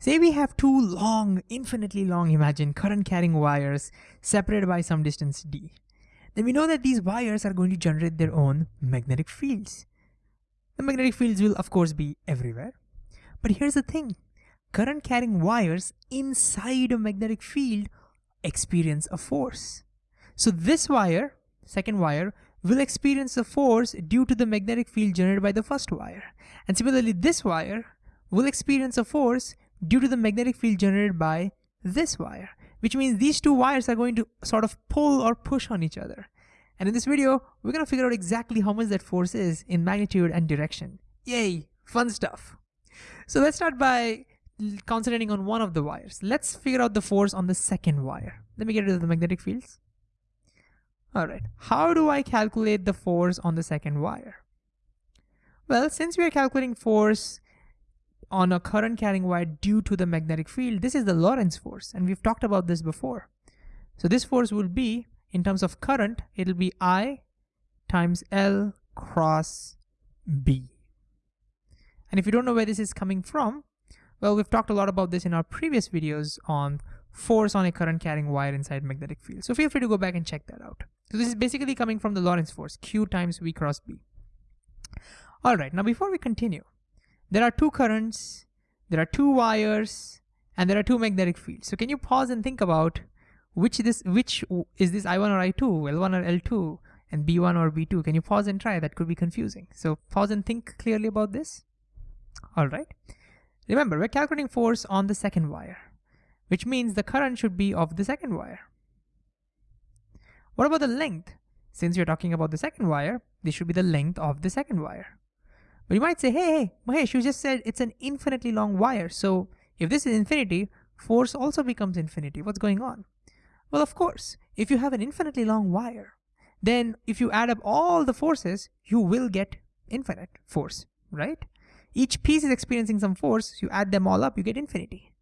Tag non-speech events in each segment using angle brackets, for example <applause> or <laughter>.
Say we have two long, infinitely long, imagine current carrying wires separated by some distance d. Then we know that these wires are going to generate their own magnetic fields. The magnetic fields will of course be everywhere. But here's the thing, current carrying wires inside a magnetic field experience a force. So this wire, second wire, will experience a force due to the magnetic field generated by the first wire. And similarly, this wire will experience a force due to the magnetic field generated by this wire, which means these two wires are going to sort of pull or push on each other. And in this video, we're gonna figure out exactly how much that force is in magnitude and direction. Yay, fun stuff. So let's start by concentrating on one of the wires. Let's figure out the force on the second wire. Let me get rid of the magnetic fields. All right, how do I calculate the force on the second wire? Well, since we are calculating force on a current carrying wire due to the magnetic field, this is the Lorentz force, and we've talked about this before. So this force will be, in terms of current, it'll be I times L cross B. And if you don't know where this is coming from, well, we've talked a lot about this in our previous videos on force on a current carrying wire inside magnetic field. So feel free to go back and check that out. So this is basically coming from the Lorentz force, Q times V cross B. All right, now before we continue, there are two currents, there are two wires, and there are two magnetic fields. So can you pause and think about which this which is this I1 or I2, L1 or L2, and B1 or B2? Can you pause and try? That could be confusing. So pause and think clearly about this. All right. Remember, we're calculating force on the second wire which means the current should be of the second wire. What about the length? Since you're talking about the second wire, this should be the length of the second wire. But you might say, hey, hey, Mahesh, you just said it's an infinitely long wire. So if this is infinity, force also becomes infinity. What's going on? Well, of course, if you have an infinitely long wire, then if you add up all the forces, you will get infinite force, right? Each piece is experiencing some force, you add them all up, you get infinity.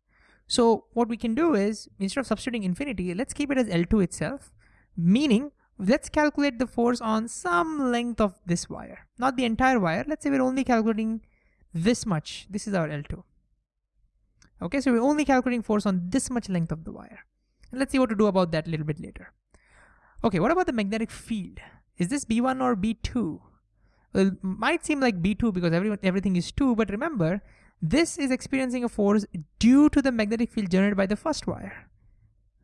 So what we can do is, instead of substituting infinity, let's keep it as L2 itself, meaning let's calculate the force on some length of this wire, not the entire wire. Let's say we're only calculating this much. This is our L2. Okay, so we're only calculating force on this much length of the wire. And let's see what to do about that a little bit later. Okay, what about the magnetic field? Is this B1 or B2? Well, it might seem like B2 because everyone, everything is 2, but remember, this is experiencing a force due to the magnetic field generated by the first wire.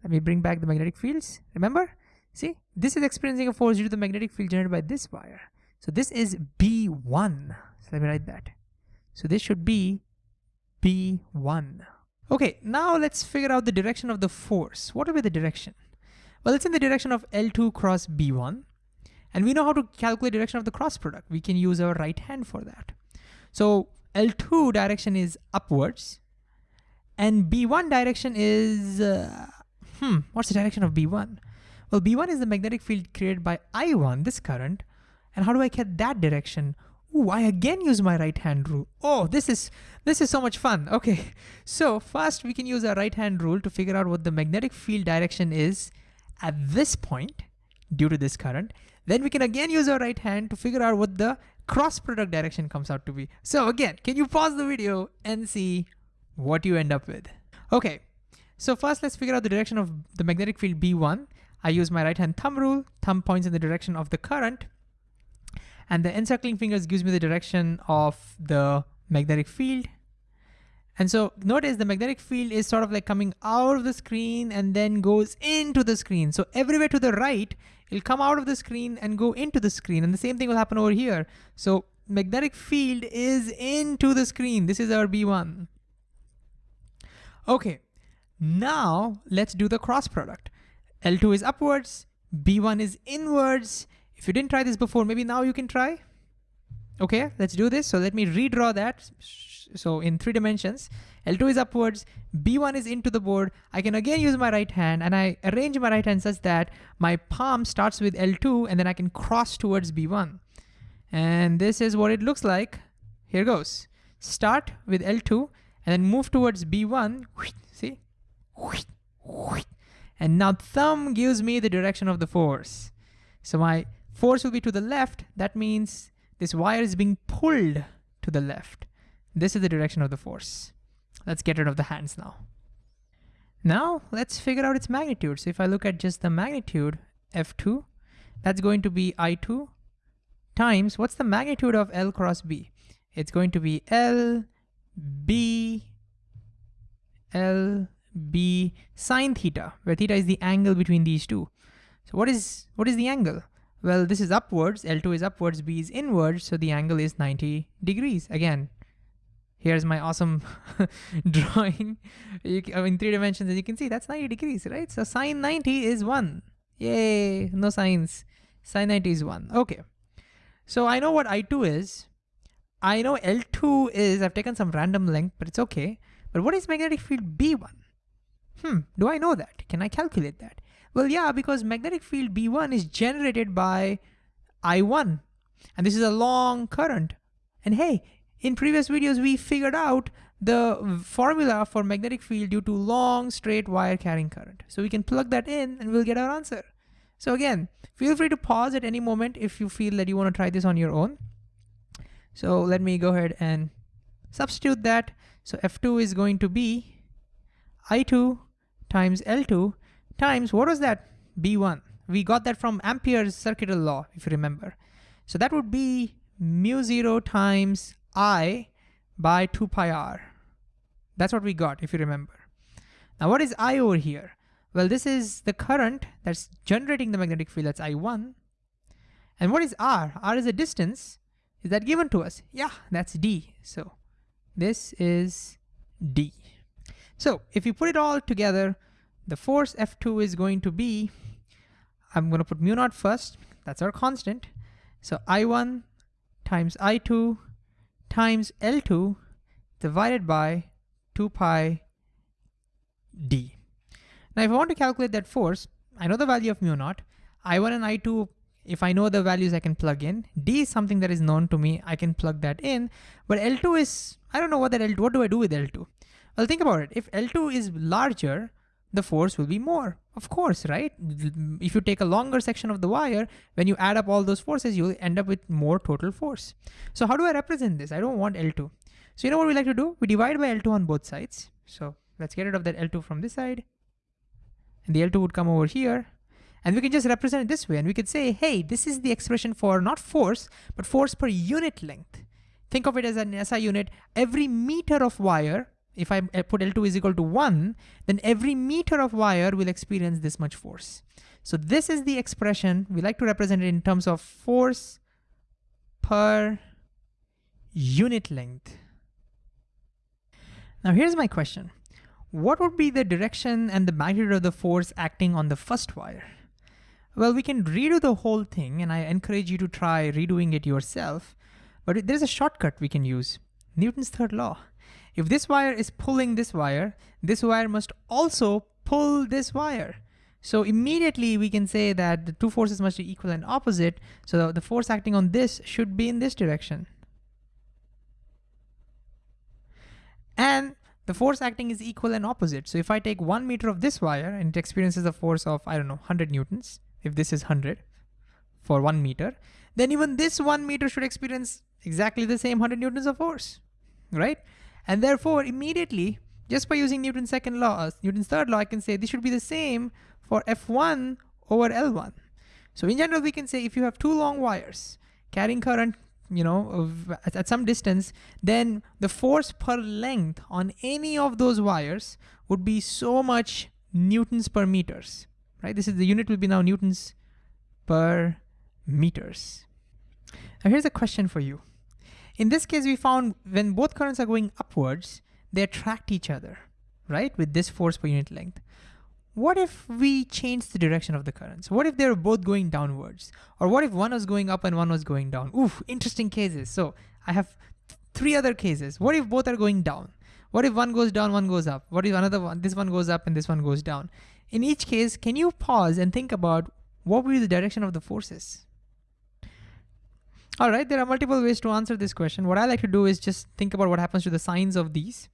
Let me bring back the magnetic fields. Remember? See, this is experiencing a force due to the magnetic field generated by this wire. So this is B1. So let me write that. So this should be B1. Okay, now let's figure out the direction of the force. What will be the direction? Well, it's in the direction of L2 cross B1. And we know how to calculate direction of the cross product. We can use our right hand for that. So L2 direction is upwards and B1 direction is, uh, hmm, what's the direction of B1? Well, B1 is the magnetic field created by I1, this current. And how do I get that direction? Ooh, I again use my right hand rule. Oh, this is this is so much fun. Okay, <laughs> so first we can use our right hand rule to figure out what the magnetic field direction is at this point due to this current. Then we can again use our right hand to figure out what the cross product direction comes out to be. So again, can you pause the video and see what you end up with? Okay, so first let's figure out the direction of the magnetic field B1. I use my right hand thumb rule, thumb points in the direction of the current, and the encircling fingers gives me the direction of the magnetic field. And so notice the magnetic field is sort of like coming out of the screen and then goes into the screen. So everywhere to the right, it'll come out of the screen and go into the screen. And the same thing will happen over here. So magnetic field is into the screen. This is our B1. Okay, now let's do the cross product. L2 is upwards, B1 is inwards. If you didn't try this before, maybe now you can try. Okay, let's do this. So let me redraw that. So in three dimensions, L2 is upwards, B1 is into the board. I can again use my right hand and I arrange my right hand such that my palm starts with L2 and then I can cross towards B1. And this is what it looks like. Here goes. Start with L2 and then move towards B1, see? And now thumb gives me the direction of the force. So my force will be to the left. That means this wire is being pulled to the left. This is the direction of the force. Let's get rid of the hands now. Now let's figure out its magnitude. So if I look at just the magnitude, F2, that's going to be I2 times, what's the magnitude of L cross B? It's going to be L, B, L, B sine theta, where theta is the angle between these two. So what is, what is the angle? Well, this is upwards, L2 is upwards, B is inwards, so the angle is 90 degrees. Again, here's my awesome <laughs> drawing. You, in three dimensions as you can see that's 90 degrees right? So sine 90 is 1 yay! No sines. Sine 90 is 1 okay. So I know what I2 is. I know L2 is I've taken some random length but it's okay. But what is magnetic field B1 hmm do I know that can I calculate that well yeah because magnetic field B1 is generated by I1 and this is a long current and hey in previous videos, we figured out the formula for magnetic field due to long straight wire carrying current. So we can plug that in and we'll get our answer. So again, feel free to pause at any moment if you feel that you want to try this on your own. So let me go ahead and substitute that. So F2 is going to be I2 times L2 times, what was that? B1. We got that from Ampere's circuital law, if you remember. So that would be mu zero times I by 2 pi r. That's what we got, if you remember. Now what is I over here? Well, this is the current that's generating the magnetic field, that's I1. And what is R? R is a distance. Is that given to us? Yeah, that's D. So this is D. So if you put it all together, the force F2 is going to be, I'm gonna put mu naught first, that's our constant. So I1 times I2 times L2 divided by 2 pi d. Now if I want to calculate that force, I know the value of mu naught. I1 and I2, if I know the values I can plug in. D is something that is known to me, I can plug that in. But L2 is, I don't know what that L2, what do I do with L2? Well, think about it. If L2 is larger, the force will be more. Of course, right? If you take a longer section of the wire, when you add up all those forces, you'll end up with more total force. So how do I represent this? I don't want L2. So you know what we like to do? We divide by L2 on both sides. So let's get rid of that L2 from this side. And the L2 would come over here. And we can just represent it this way. And we could say, hey, this is the expression for not force, but force per unit length. Think of it as an SI unit. Every meter of wire if I put L2 is equal to one, then every meter of wire will experience this much force. So this is the expression, we like to represent it in terms of force per unit length. Now here's my question. What would be the direction and the magnitude of the force acting on the first wire? Well, we can redo the whole thing and I encourage you to try redoing it yourself, but there's a shortcut we can use, Newton's third law. If this wire is pulling this wire, this wire must also pull this wire. So immediately we can say that the two forces must be equal and opposite. So the force acting on this should be in this direction. And the force acting is equal and opposite. So if I take one meter of this wire and it experiences a force of, I don't know, 100 newtons, if this is 100 for one meter, then even this one meter should experience exactly the same 100 newtons of force, right? And therefore, immediately, just by using Newton's second law, uh, Newton's third law, I can say this should be the same for F1 over L1. So in general, we can say if you have two long wires carrying current, you know, of, at, at some distance, then the force per length on any of those wires would be so much newtons per meters, right? This is the unit will be now newtons per meters. Now here's a question for you. In this case, we found when both currents are going upwards, they attract each other, right? With this force per unit length. What if we change the direction of the currents? What if they're both going downwards? Or what if one was going up and one was going down? Oof, interesting cases. So I have three other cases. What if both are going down? What if one goes down, one goes up? What if another one, this one goes up and this one goes down? In each case, can you pause and think about what will be the direction of the forces? All right, there are multiple ways to answer this question. What I like to do is just think about what happens to the signs of these.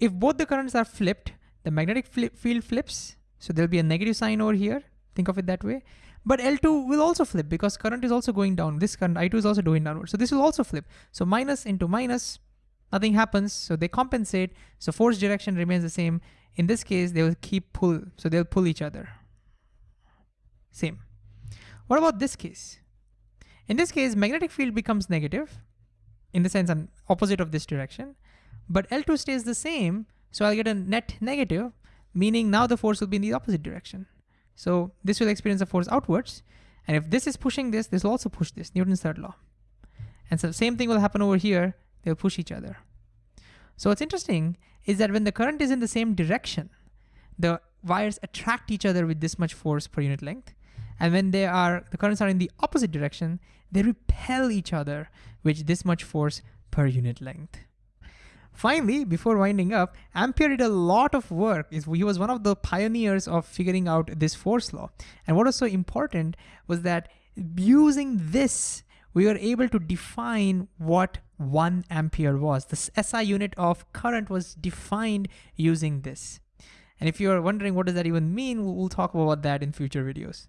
If both the currents are flipped, the magnetic flip field flips. So there'll be a negative sign over here. Think of it that way. But L2 will also flip because current is also going down. This current I2 is also going downward. So this will also flip. So minus into minus, nothing happens, so they compensate. So force direction remains the same. In this case, they will keep pull, so they'll pull each other. Same. What about this case? In this case, magnetic field becomes negative, in the sense I'm opposite of this direction, but L2 stays the same, so I'll get a net negative, meaning now the force will be in the opposite direction. So this will experience a force outwards, and if this is pushing this, this will also push this, Newton's third law. And so the same thing will happen over here, they'll push each other. So what's interesting is that when the current is in the same direction, the wires attract each other with this much force per unit length. And when they are, the currents are in the opposite direction, they repel each other with this much force per unit length. Finally, before winding up, Ampere did a lot of work. He was one of the pioneers of figuring out this force law. And what was so important was that using this, we were able to define what one ampere was. The SI unit of current was defined using this. And if you're wondering what does that even mean, we'll talk about that in future videos.